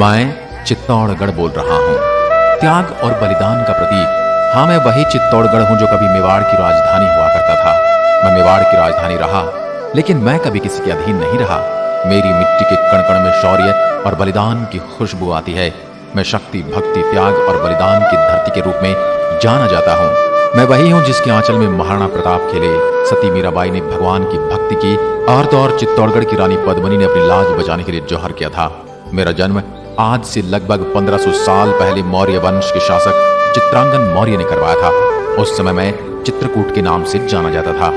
मैं चित्तौड़गढ़ बोल रहा हूँ। त्याग और बलिदान का प्रतीक। हाँ मैं वही चित्तौड़गढ़ हूँ जो कभी मेवाड़ की राजधानी हुआ करता था। मैं मेवाड़ की राजधानी रहा, लेकिन मैं कभी किसी के अधीन नहीं रहा। मेरी मिट्टी के कण कण में शौर्य और बलिदान की खुशबू आती है। मैं शक्ति, भक्ति, त्याग और बलिदान की धरती के रूप में जाना जाता हूँ। मैं वही हूँ जिसके आंचल में महाराणा प्रताप खेले। सती मीराबाई ने भगवान की भक्ति की और तो और चित्तौड़गढ़ की रानी पद्मनी ने अपनी लाज बचाने के लिए जौहर किया था। मेरा जन्म आज से लगभग 1500 साल पहले मौर्य वंश के शासक चित्रांगन मौर्य ने करवाया था। उस समय मैं चित्रकूट के नाम से जाना जाता था।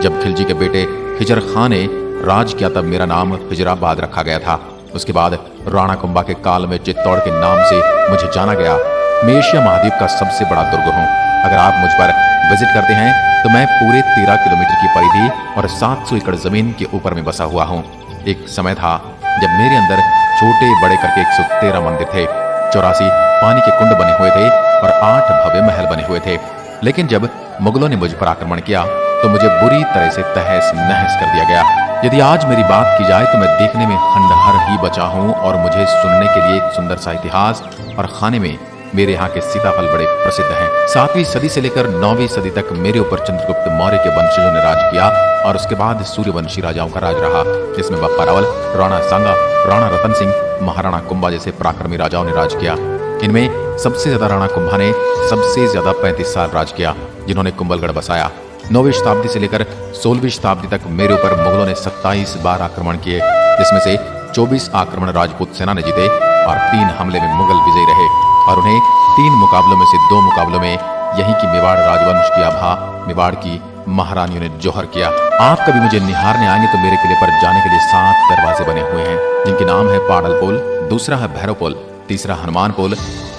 जब खिलजी के बेटे हिजर खान ने राज किया तब मेरा नाम हिजराबाद रखा गया था। उसके बाद राणा कुंभा के काल में चित्तौड़ के नाम से मुझे जाना गया। मैं एशिया महाद्वीप का सबसे बड़ा दुर्ग हूँ। अगर आप मुझ पर विज़िट करते हैं तो मैं पूरे तेरह किलोमीटर की परिधि और 700 एकड़ ज़मीन के ऊपर में बसा हुआ हूँ। एक समय था जब मेरे अंदर छोटे बड़े करके एक सौ तेरह मंदिर थे, चौरासी पानी के कुंड बने हुए थे और आठ भव्य महल बने हुए थे। लेकिन जब मुगलों ने मुझ पर आक्रमण किया तो मुझे बुरी तरह से तहस नहस कर दिया गया। यदि आज मेरी बात की जाए तो मैं देखने में खंडहर ही बचा हूँ और मुझे सुनने के लिए एक सुंदर सा इतिहास और खाने में मेरे यहाँ के सीताफल बड़े प्रसिद्ध हैं। सातवीं सदी से लेकर नौवीं सदी तक मेरे ऊपर चंद्रगुप्त मौर्य के वंशजों ने राज किया और उसके बाद सूर्यवंशी राजाओं का राज रहा, जिसमें बप्पा रावल, राणा सांगा, राणा रतन सिंह, महाराणा कुंभा जैसे पराक्रमी राजाओं ने राज किया। इनमें सबसे ज़्यादा राणा कुंभा ने सबसे ज़्यादा पैंतीस साल राज किया, जिन्होंने कुंभलगढ़ बसाया। नौवीं शताब्दी से लेकर सोलहवीं शताब्दी तक मेरे ऊपर मुगलों ने सत्ताईस बार आक्रमण किए, जिसमें से 24 आक्रमण राजपूत सेना ने जीते और तीन हमले में मुगल विजयी रहे। और उन्हें तीन मुकाबलों में से दो मुकाबलों में यहीं की मेवाड़ राजवंश की आभा, मेवाड़ की महारानियों ने जोहर किया। आप कभी मुझे निहारने आएँगे तो मेरे किले पर जाने के लिए सात दरवाजे बने हुए हैं, जिनके नाम है पाडल पोल, दूसरा है भैरव पोल, तीसरा हनुमान पोल,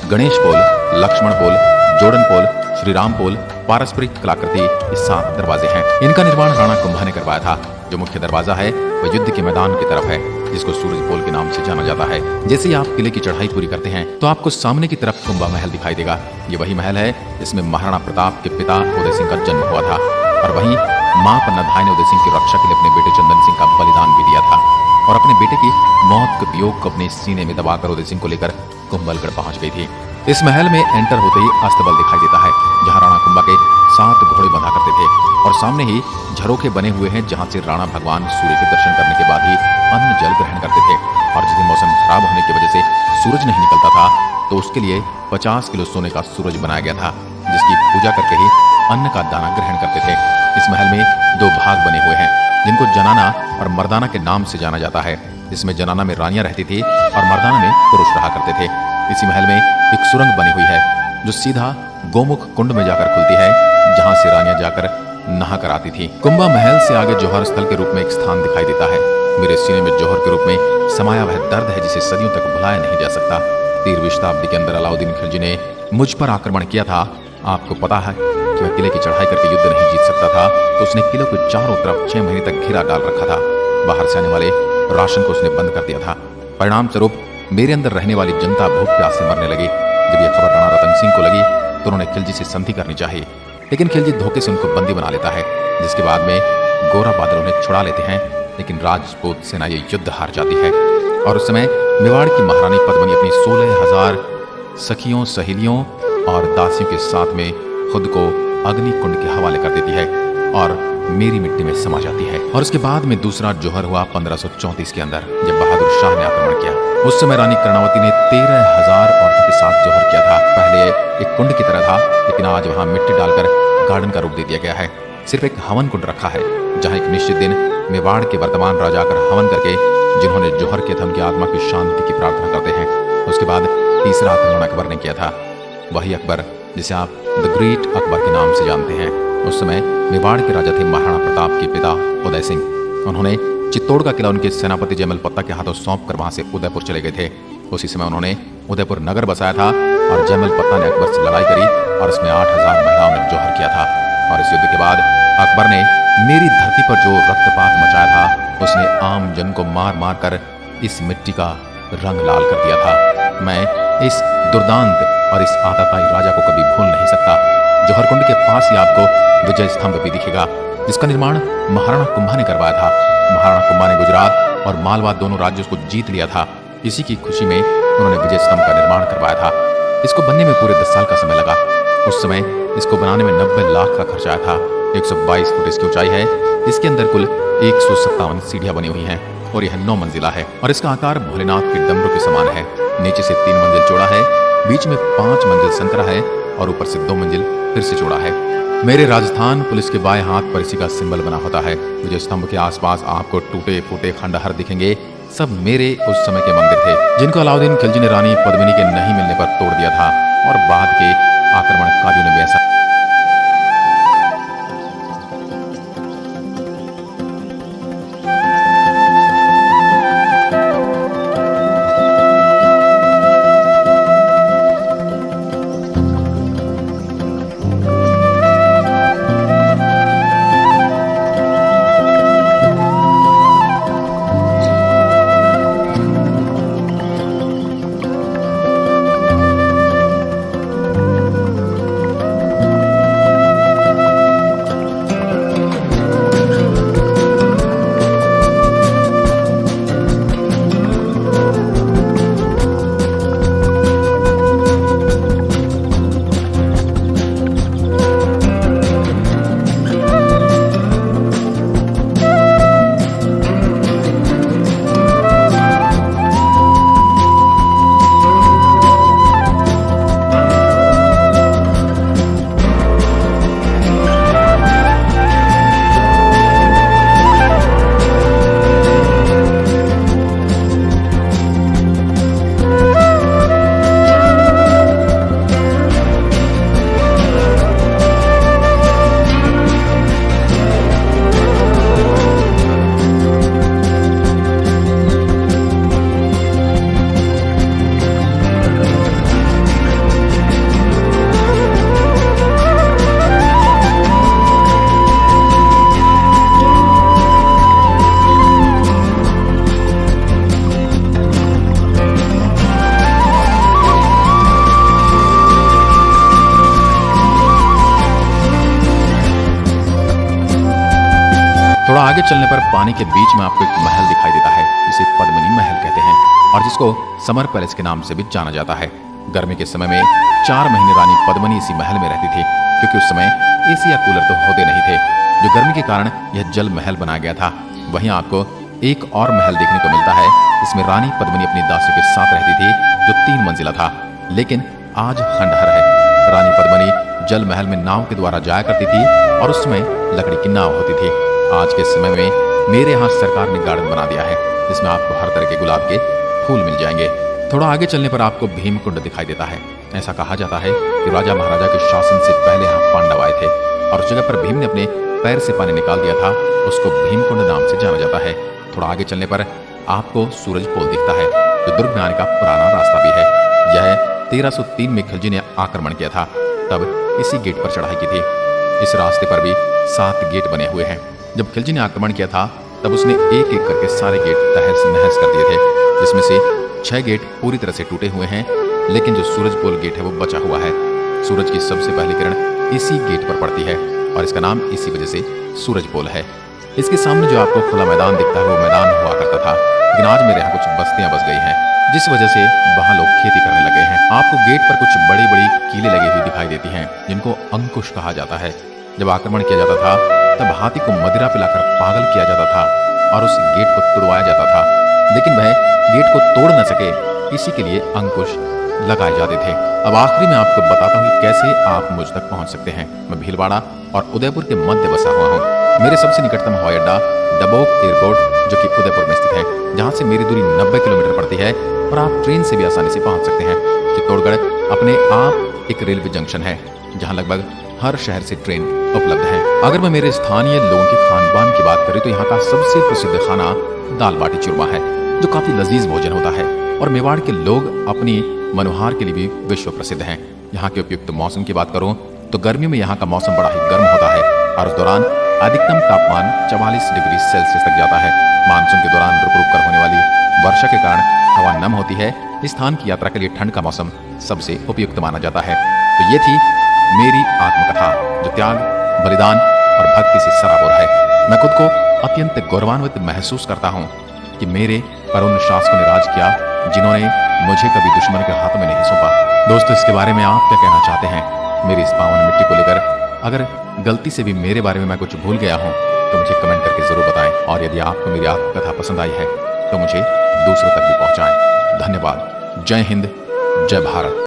गणेश पोल, लक्ष्मण पोल, जोड़न पोल श्री राम पोल, पारस्परिक कलाकृति सात दरवाजे हैं। इनका निर्माण राणा कुंभा ने करवाया था। जो मुख्य दरवाज़ा है, वह युद्ध के मैदान की तरफ़ है। जिसको सूरज पोल के नाम से जाना जाता है। जैसे ही आप किले की चढ़ाई पूरी करते हैं तो आपको सामने की तरफ़ कुंभा महल दिखाई देगा। ये वही महल है जिसमें महाराणा प्रताप के पिता उदय सिंह का जन्म हुआ था और वहीं माँ पन्नाधाय ने उदय सिंह की रक्षा के लिए अपने बेटे चंदन सिंह का बलिदान भी दिया था। और अपने बेटे की मौत के वियोग को अपने सीने में दबाकर उदय सिंह को लेकर कुंभलगढ़ पहुँच गई थी। इस महल में एंटर होते ही अस्तबल दिखाई देता है, जहाँ राणा कुंभा के सात घोड़े बंधा करते थे। और सामने ही झरोखे बने हुए हैं जहाँ से राणा भगवान सूर्य के दर्शन करने के बाद ही अन्न जल ग्रहण करते थे। और जिस मौसम खराब होने की वजह से सूरज नहीं निकलता था तो उसके लिए 50 किलो सोने का सूरज बनाया गया था, जिसकी पूजा करके ही अन्न का दाना ग्रहण करते थे। इस महल में दो भाग बने हुए हैं, जिनको जनाना और मर्दाना के नाम से जाना जाता है। इसमें जनाना में रानियाँ रहती थी और मर्दाना में पुरुष रहा करते थे। इसी महल में एक सुरंग बनी हुई है, जो सीधा गोमुख कुंड में जाकर खुलती है, जहाँ से रानियाँ जाकर नहा कर आती थी। कुंभा महल से आगे जौहर स्थल के रूप में एक स्थान दिखाई देता है। मेरे सीने में जौहर के रूप में समाया वह दर्द है जिसे सदियों तक भुलाया नहीं जा सकता। तेरहवीं शताब्दी के अंदर अलाउद्दीन खिलजी ने मुझ पर आक्रमण किया था। आपको पता है कि वह किले की चढ़ाई करके युद्ध नहीं जीत सकता था तो उसने किले को चारों तरफ़ छह महीने तक घेरा डाल रखा था। बाहर से आने वाले राशन को उसने बंद कर दिया था। परिणाम स्वरूप मेरे अंदर रहने वाली जनता भूख प्यास से मरने लगी। जब यह खबर राणा रतन सिंह को लगी तो उन्होंने खिलजी से संधि करनी चाहिए। लेकिन खिलजी धोखे से उनको बंदी बना लेता है, जिसके बाद में गोरा बादल उन्हें छुड़ा लेते हैं, लेकिन राजपूत सेना ये युद्ध हार जाती है। और उस समय मेवाड़ की महारानी पद्मनी अपनी सोलह हज़ार सखियों, सहेलियों और दासियों के साथ में खुद को अग्नि कुंड के हवाले कर देती है और मेरी मिट्टी में समा जाती है। और उसके बाद में दूसरा जोहर हुआ 1534 के अंदर, जब बहादुर शाह ने आक्रमण किया। उस समय रानी कर्णावती ने तेरह हज़ार साथ जोहर किया था। पहले एक कुंड की तरह था, लेकिन आज वहाँ मिट्टी डालकर गार्डन का रूप दे दिया गया है। सिर्फ़ एक हवन कुंड रखा है, जहाँ एक निश्चित दिन मेवाड़ के वर्तमान राजा आकर हवन करके, जिन्होंने जोहर के धम की आत्मा की शांति की प्रार्थना करते हैं, उसके बाद तीसरा आक्रमण अकबर ने किया था। वही अकबर जिसे आप द ग्रेट अकबर के नाम से जानते हैं। उस समय मेवाड़ के राजा थे महाराणा प्रताप के पिता उदय सिंह। उन्होंने चित्तौड़ का किला उनके सेनापति जयमल पत्ता के हाथों सौंप कर वहाँ से उदयपुर चले गए थे। उसी समय उन्होंने उदयपुर नगर बसाया था और जयमल पत्ता ने अकबर से लड़ाई करी और इसमें आठ हज़ार महिलाओं ने जोहर किया था। और इस युद्ध के बाद अकबर ने मेरी धरती पर जो रक्तपात मचाया था, उसने आम जन को मार मार कर इस मिट्टी का रंग लाल कर दिया था। मैं इस दुर्दांत और इस आताताई राजा को कभी भूल नहीं सकता। जौहरकुंड के पास ही आपको विजय स्तंभ भी दिखेगा, जिसका निर्माण महाराणा कुंभा ने करवाया था। महाराणा कुंभा ने गुजरात और मालवा दोनों राज्यों को जीत लिया था। इसी की खुशी में उन्होंने विजय स्तंभ का निर्माण करवाया था। इसको बनने में पूरे दस साल का समय लगा। उस समय इसको बनाने में नब्बे लाख का खर्च आया था। 122 फुट इसकी ऊंचाई है। इसके अंदर कुल एक सीढ़ियाँ बनी हुई हैं और यह नौ मंजिला है। और इसका आकार भोलेनाथ के डमरू के समान है। नीचे से तीन मंजिल चौड़ा है। बीच में पाँच मंजिल संतरा है और ऊपर से दो मंजिल फिर से चौड़ा है। मेरे राजस्थान पुलिस के बाएँ हाथ पर इसी का सिंबल बना होता है। विजय स्तंभ के आसपास आपको टूटे फूटे खंडहर दिखेंगे। सब मेरे उस समय के मंदिर थे, जिनको अलाउद्दीन खिलजी ने रानी पद्मिनी के नहीं मिलने पर तोड़ दिया था। और बाद के आक्रमणकारियों ने भी ऐसा थोड़ा आगे चलने पर पानी के बीच में आपको एक महल दिखाई देता है, जिसे पद्मनी महल कहते हैं, और जिसको समर पैलेस के नाम से भी जाना जाता है। गर्मी के समय में चार महीने रानी पद्मनी इसी महल में रहती थी, क्योंकि उस समय एसी या कूलर तो होते नहीं थे। जो गर्मी के कारण यह जल महल बनाया गया था, वहीं आपको एक और महल देखने को मिलता है इसमें रानी पद्मनी अपनी दासियों के साथ रहती थी, जो तीन मंजिला था। लेकिन आज खंडहर है। रानी पद्मनी जल महल में नाव के द्वारा जाया करती थी, और उसमें लकड़ी की नाव होती थी। आज के समय में मेरे यहाँ सरकार ने गार्डन बना दिया है, जिसमें आपको हर तरह के गुलाब के फूल मिल जाएँगे। थोड़ा आगे चलने पर आपको भीमकुंड दिखाई देता है। ऐसा कहा जाता है कि राजा महाराजा के शासन से पहले यहाँ पांडव आए थे, और उस जगह पर भीम ने अपने पैर से पानी निकाल दिया था, उसको भीमकुंड नाम से जाना जाता है। थोड़ा आगे चलने पर आपको सूरज पोल दिखता है, जो दुर्ग में आने का पुराना रास्ता भी है। यह 1303 में खिलजी ने आक्रमण किया था, तब इसी गेट पर चढ़ाई की थी। इस रास्ते पर भी सात गेट बने हुए हैं। जब खिलजी ने आक्रमण किया था, तब उसने एक एक करके सारे गेट तहस नहस कर दिए थे, जिसमें से छह गेट पूरी तरह से टूटे हुए हैं, लेकिन जो सूरज पोल गेट है, वो बचा हुआ है। सूरज की सबसे पहली किरण इसी गेट पर पड़ती है, और इसका नाम इसी वजह से सूरज पोल है। इसके सामने जो आपको खुला मैदान दिखता है, वो मैदान हुआ करता था। लेकिन आज मेरे यहाँ कुछ बस्तियाँ बस गई हैं, जिस वजह से वहाँ लोग खेती करने लगे हैं। आपको गेट पर कुछ बड़ी बड़ी कीले लगी हुई दिखाई देती हैं, जिनको अंकुश कहा जाता है। जब आक्रमण किया जाता था तब हाथी को मदिरा पिलाकर पागल किया जाता था और उस गेट को तोड़वाया जाता था। लेकिन वह गेट को तोड़ न सके, इसी के लिए अंकुश लगाए जाते थे। अब आखिरी में आपको बताता हूँ कैसे आप मुझ तक पहुँच सकते हैं। मैं भीलवाड़ा और उदयपुर के मध्य बसा हुआ हूँ। मेरे सबसे निकटतम हवाई अड्डा डबोक एयरपोर्ट, जो कि उदयपुर में स्थित है, जहाँ से मेरी दूरी 90 किलोमीटर पड़ती है और आप ट्रेन से भी आसानी से पहुँच सकते हैं। चित्तौड़गढ़ अपने आप एक रेलवे जंक्शन है, जहाँ लगभग हर शहर से ट्रेन उपलब्ध है। अगर मैं मेरे स्थानीय लोगों के खान पान की बात करें तो यहाँ का सबसे प्रसिद्ध खाना दाल बाटी चूरमा है, जो काफ़ी लजीज भोजन होता है, और मेवाड़ के लोग अपनी मनोहार के लिए भी विश्व प्रसिद्ध हैं। यहाँ के उपयुक्त मौसम की बात करूँ तो गर्मियों में यहाँ का मौसम बड़ा ही गर्म होता है, और उस दौरान अधिकतम तापमान चवालीस डिग्री सेल्सियस तक जाता है। मानसून के दौरान रुक रुक कर होने वाली वर्षा के कारण हवा नम होती है। इस स्थान की यात्रा के लिए ठंड का मौसम सबसे उपयुक्त माना जाता है। तो ये थी मेरी आत्मकथा, जो त्याग, बलिदान और भक्ति से सराबोर है। मैं खुद को अत्यंत गौरवान्वित महसूस करता हूँ कि मेरे पर उन शासकों ने राज किया, जिन्होंने मुझे कभी दुश्मन के हाथ में नहीं सौंपा। दोस्तों, इसके बारे में आप क्या कहना चाहते हैं? मेरी इस पावन मिट्टी को लेकर अगर गलती से भी मेरे बारे में मैं कुछ भूल गया हूँ तो मुझे कमेंट करके ज़रूर बताएँ। और यदि आपको मेरी आत्मकथा पसंद आई है तो मुझे दूसरों तक भी पहुंचाएँ। धन्यवाद। जय हिंद, जय भारत।